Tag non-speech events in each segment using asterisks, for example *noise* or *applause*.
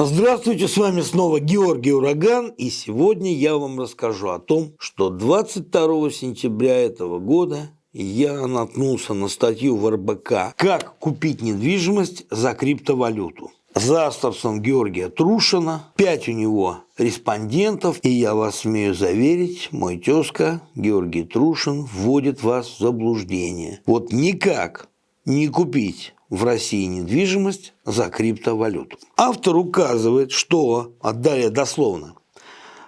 Здравствуйте, с вами снова Георгий Ураган, и сегодня я вам расскажу о том, что 22 сентября этого года я наткнулся на статью в РБК «Как купить недвижимость за криптовалюту». За авторством Георгия Трушина, пять у него респондентов, и я вас смею заверить, мой тезка Георгий Трушин вводит вас в заблуждение. Вот никак не купить в России недвижимость за криптовалюту. Автор указывает, что, отдали дословно,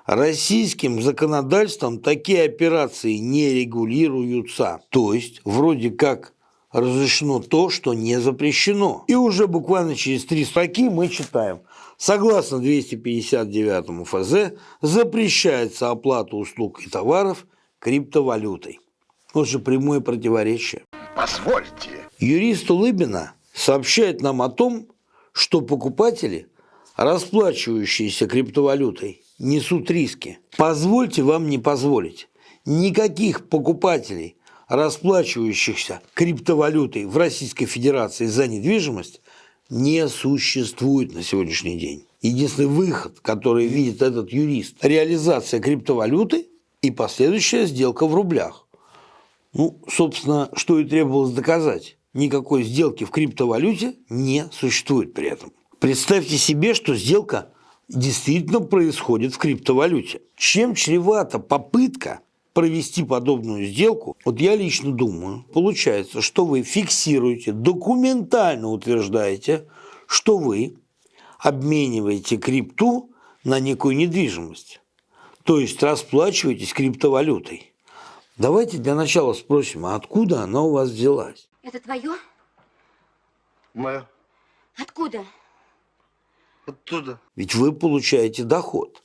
Российским законодательством такие операции не регулируются. То есть, вроде как разрешено то, что не запрещено. И уже буквально через три строки мы читаем. Согласно 259 ФЗ запрещается оплата услуг и товаров криптовалютой. Вот же прямое противоречие. Позвольте. Юрист Улыбина сообщает нам о том, что покупатели, расплачивающиеся криптовалютой, несут риски. Позвольте вам не позволить. Никаких покупателей, расплачивающихся криптовалютой в Российской Федерации за недвижимость, не существует на сегодняшний день. Единственный выход, который видит этот юрист, реализация криптовалюты и последующая сделка в рублях. Ну, собственно, что и требовалось доказать. Никакой сделки в криптовалюте не существует при этом. Представьте себе, что сделка действительно происходит в криптовалюте. Чем чревата попытка провести подобную сделку, вот я лично думаю, получается, что вы фиксируете, документально утверждаете, что вы обмениваете крипту на некую недвижимость. То есть расплачиваетесь криптовалютой. Давайте для начала спросим, а откуда она у вас взялась? Это твое? Мое. Откуда? Оттуда. Ведь вы получаете доход.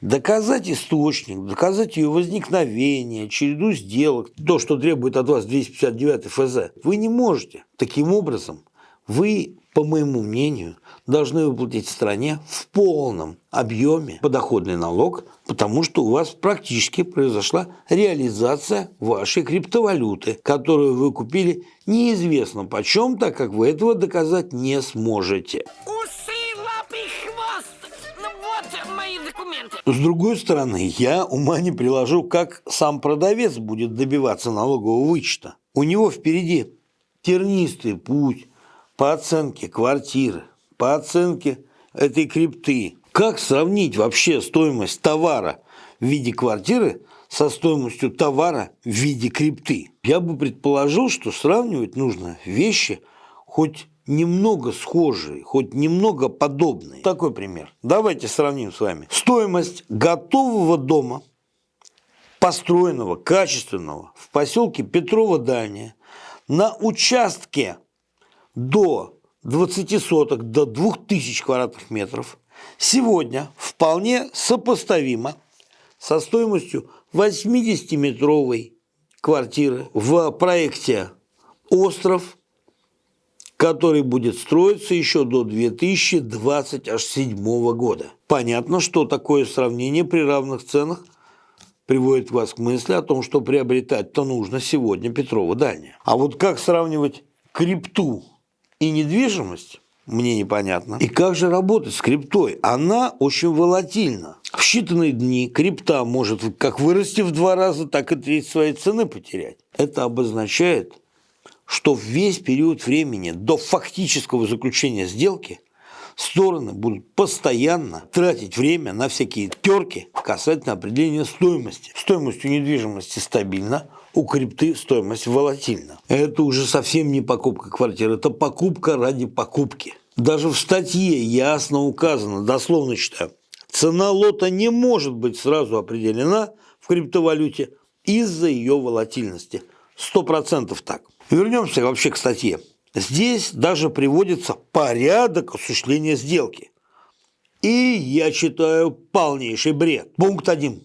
Доказать источник, доказать ее возникновение, череду сделок, то, что требует от вас 259 ФЗ, вы не можете. Таким образом, вы, по моему мнению, должны выплатить стране в полном объеме подоходный налог, потому что у вас практически произошла реализация вашей криптовалюты, которую вы купили неизвестно почем, так как вы этого доказать не сможете. С другой стороны, я ума не приложу, как сам продавец будет добиваться налогового вычета. У него впереди тернистый путь по оценке квартиры, по оценке этой крипты. Как сравнить вообще стоимость товара в виде квартиры со стоимостью товара в виде крипты? Я бы предположил, что сравнивать нужно вещи хоть немного схожие, хоть немного подобные. Такой пример. Давайте сравним с вами. Стоимость готового дома, построенного, качественного, в поселке Петрова Дальняя, на участке до 20 соток, до 2000 квадратных метров, сегодня вполне сопоставимо со стоимостью 80-метровой квартиры в проекте «Остров» который будет строиться еще до 2027 года. Понятно, что такое сравнение при равных ценах приводит вас к мысли о том, что приобретать-то нужно сегодня Петрова дальняя. А вот как сравнивать крипту и недвижимость, мне непонятно. И как же работать с криптой? Она очень волатильна. В считанные дни крипта может как вырасти в два раза, так и треть своей цены потерять. Это обозначает, что весь период времени до фактического заключения сделки стороны будут постоянно тратить время на всякие терки касательно определения стоимости. Стоимость у недвижимости стабильна, у крипты стоимость волатильна. Это уже совсем не покупка квартиры, это покупка ради покупки. Даже в статье ясно указано, дословно читаю, цена лота не может быть сразу определена в криптовалюте из-за ее волатильности. Сто процентов так. Вернемся вообще к статье. Здесь даже приводится порядок осуществления сделки. И я читаю полнейший бред. Пункт 1.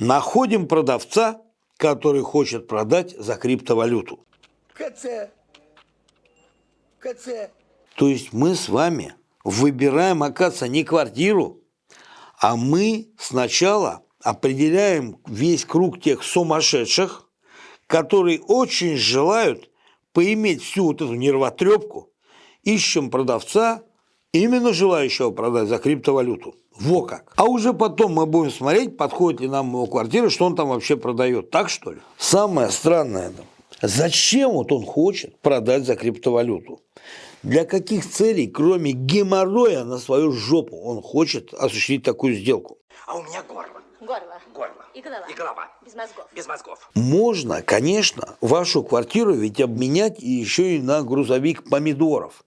Находим продавца, который хочет продать за криптовалюту. КЦ. КЦ. То есть мы с вами выбираем, оказывается, не квартиру, а мы сначала определяем весь круг тех сумасшедших, которые очень желают поиметь всю вот эту нервотрепку, ищем продавца, Именно желающего продать за криптовалюту. Во как. А уже потом мы будем смотреть, подходит ли нам его квартира, что он там вообще продает. Так что ли? Самое странное это. Зачем вот он хочет продать за криптовалюту? Для каких целей, кроме геморроя на свою жопу, он хочет осуществить такую сделку? А у меня горло. Горло. Горло. И голова. И голова. Без мозгов. Без мозгов. Можно, конечно, вашу квартиру ведь обменять и еще и на грузовик помидоров.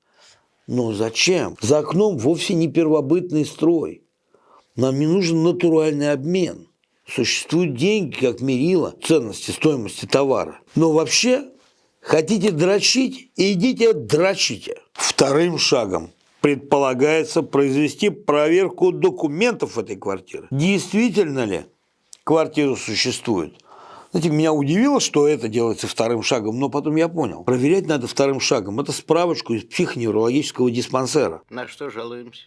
Но зачем? За окном вовсе не первобытный строй. Нам не нужен натуральный обмен. Существуют деньги, как мерило ценности, стоимости товара. Но вообще, хотите дрочить, идите дрочите. Вторым шагом предполагается произвести проверку документов этой квартиры. Действительно ли квартира существует? Знаете, меня удивило, что это делается вторым шагом, но потом я понял. Проверять надо вторым шагом. Это справочку из психоневрологического диспансера. На что жалуемся?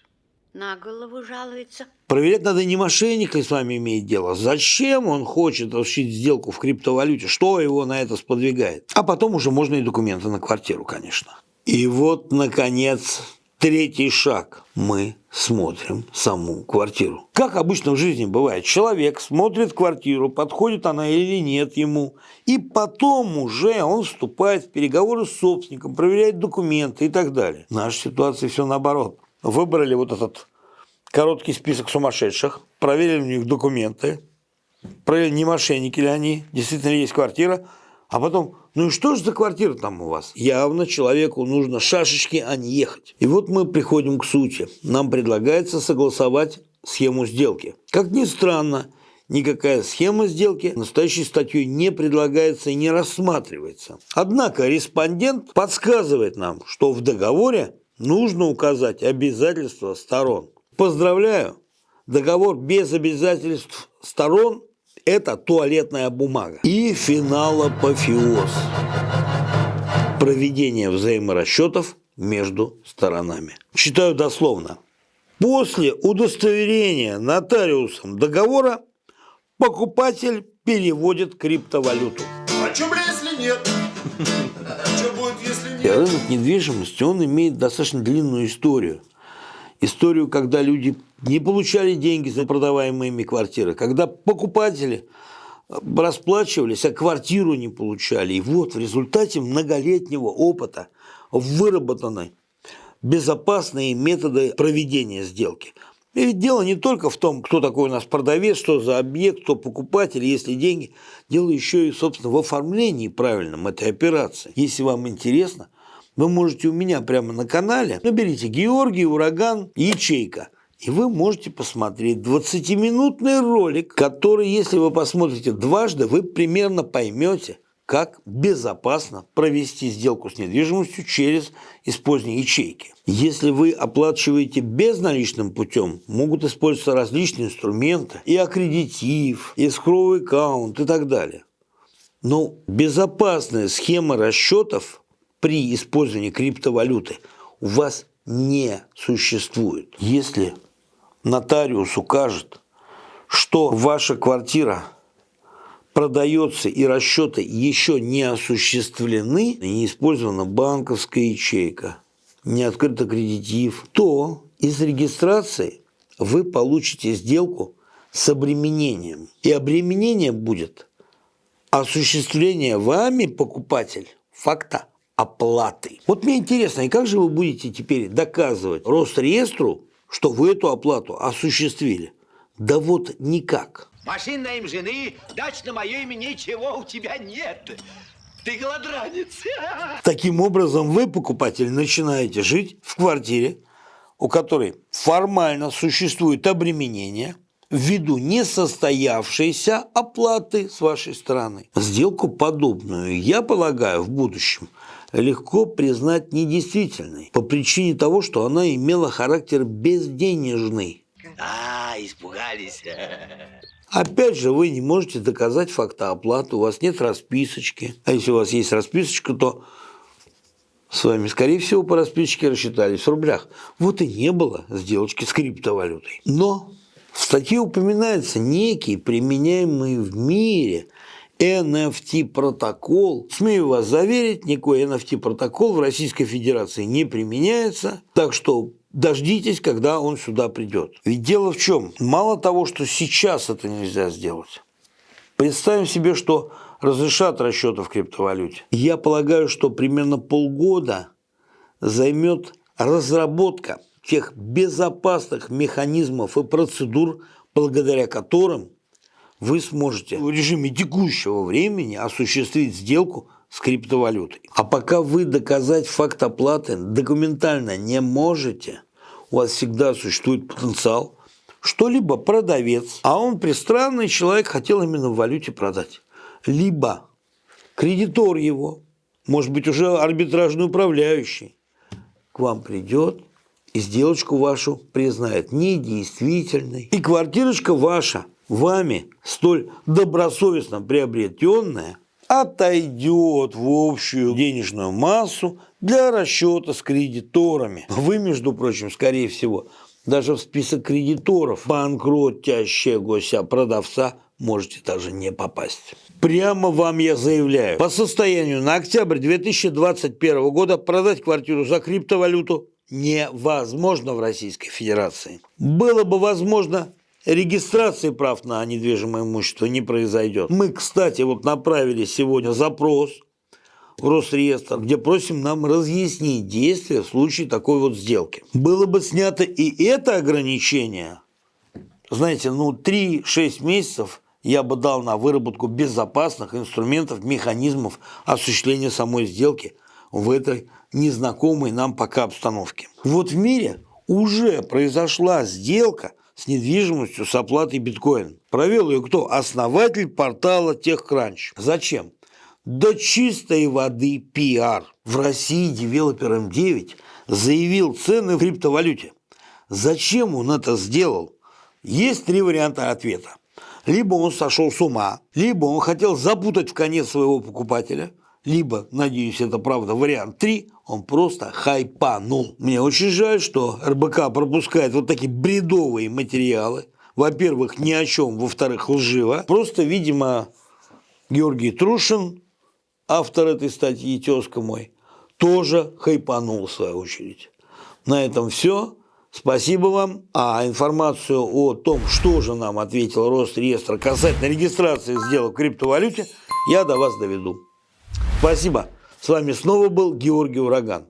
На голову жалуется. Проверять надо не мошенник ли с вами имеет дело, зачем он хочет осуществить сделку в криптовалюте, что его на это сподвигает. А потом уже можно и документы на квартиру, конечно. И вот, наконец, третий шаг. Мы смотрим саму квартиру. Как обычно в жизни бывает, человек смотрит квартиру, подходит она или нет ему, и потом уже он вступает в переговоры с собственником, проверяет документы и так далее. В нашей ситуации все наоборот. Выбрали вот этот короткий список сумасшедших, проверили у них документы, проверили, не мошенники ли они, действительно ли есть квартира, а потом, ну и что же за квартира там у вас? Явно человеку нужно шашечки, а не ехать. И вот мы приходим к сути. Нам предлагается согласовать схему сделки. Как ни странно, никакая схема сделки настоящей статьей не предлагается и не рассматривается. Однако респондент подсказывает нам, что в договоре нужно указать обязательства сторон. Поздравляю! Договор без обязательств сторон – это туалетная бумага. И финал апофеоз. Проведение взаиморасчетов между сторонами. Читаю дословно. После удостоверения нотариусом договора покупатель переводит криптовалюту. А чё, если нет? Если? Рынок недвижимости, он имеет достаточно длинную историю. Историю, когда люди не получали деньги за продаваемые ими квартиры, когда покупатели расплачивались, а квартиру не получали. И вот в результате многолетнего опыта выработаны безопасные методы проведения сделки. И ведь дело не только в том, кто такой у нас продавец, что за объект, кто покупатель, есть ли деньги. Дело еще и, собственно, в оформлении правильном этой операции. Если вам интересно, вы можете у меня прямо на канале, наберите «Георгий, ураган, ячейка». И вы можете посмотреть 20-минутный ролик, который, если вы посмотрите дважды, вы примерно поймете, как безопасно провести сделку с недвижимостью через использование ячейки. Если вы оплачиваете безналичным путем, могут использоваться различные инструменты, и аккредитив, и скровый аккаунт и так далее. Но безопасная схема расчетов при использовании криптовалюты у вас не существует. Если нотариус укажет, что ваша квартира продается и расчеты еще не осуществлены, не использована банковская ячейка, не открыт аккредитив, то из регистрации вы получите сделку с обременением. И обременение будет осуществление вами, покупатель, факта оплаты. Вот мне интересно, и как же вы будете теперь доказывать Росреестру, что вы эту оплату осуществили? Да вот никак. Машин на им жены, дач на мое имя ничего у тебя нет. Ты голодранец. *laughs* Таким образом, вы, покупатель, начинаете жить в квартире, у которой формально существует обременение ввиду несостоявшейся оплаты с вашей стороны. Сделку подобную, я полагаю, в будущем легко признать недействительной по причине того, что она имела характер безденежный. А, испугались. Опять же, вы не можете доказать факта оплаты, у вас нет расписочки. А если у вас есть расписочка, то с вами, скорее всего, по расписочке рассчитались в рублях. Вот и не было сделочки с криптовалютой. Но в статье упоминается некий применяемый в мире NFT-протокол. Смею вас заверить, никакой NFT-протокол в Российской Федерации не применяется. Так что дождитесь, когда он сюда придет. Ведь дело в чем? Мало того, что сейчас это нельзя сделать. Представим себе, что разрешат расчеты в криптовалюте. Я полагаю, что примерно полгода займет разработка тех безопасных механизмов и процедур, благодаря которым вы сможете в режиме текущего времени осуществить сделку с криптовалютой. А пока вы доказать факт оплаты документально не можете, у вас всегда существует потенциал, что либо продавец, а он пристранный человек хотел именно в валюте продать, либо кредитор его, может быть уже арбитражный управляющий, к вам придет и сделочку вашу признает недействительной. И квартирочка ваша, вами столь добросовестно приобретенная, отойдет в общую денежную массу для расчета с кредиторами. Вы, между прочим, скорее всего, даже в список кредиторов банкротящегося продавца можете даже не попасть. Прямо вам я заявляю, по состоянию на октябрь 2021 года продать квартиру за криптовалюту невозможно в Российской Федерации. Было бы возможно, регистрации прав на недвижимое имущество не произойдет. Мы, кстати, вот направили сегодня запрос в Росреестр, где просим нам разъяснить действия в случае такой вот сделки. Было бы снято и это ограничение, знаете, ну 3-6 месяцев я бы дал на выработку безопасных инструментов, механизмов осуществления самой сделки в этой незнакомой нам пока обстановке. Вот в мире уже произошла сделка с недвижимостью с оплатой биткоин. Провел ее кто? Основатель портала TechCrunch. Зачем? До чистой воды пиар. В России девелопер М9 заявил цены в криптовалюте. Зачем он это сделал? Есть три варианта ответа. Либо он сошел с ума, либо он хотел запутать в конец своего покупателя, либо, надеюсь, это правда, вариант 3, он просто хайпанул. Мне очень жаль, что РБК пропускает вот такие бредовые материалы. Во-первых, ни о чем, во-вторых, лживо. Просто, видимо, Георгий Трушин автор этой статьи, тезка мой, тоже хайпанул в свою очередь. На этом все. Спасибо вам. А информацию о том, что же нам ответил Росреестр касательно регистрации сделок в криптовалюте, я до вас доведу. Спасибо. С вами снова был Георгий Ураган.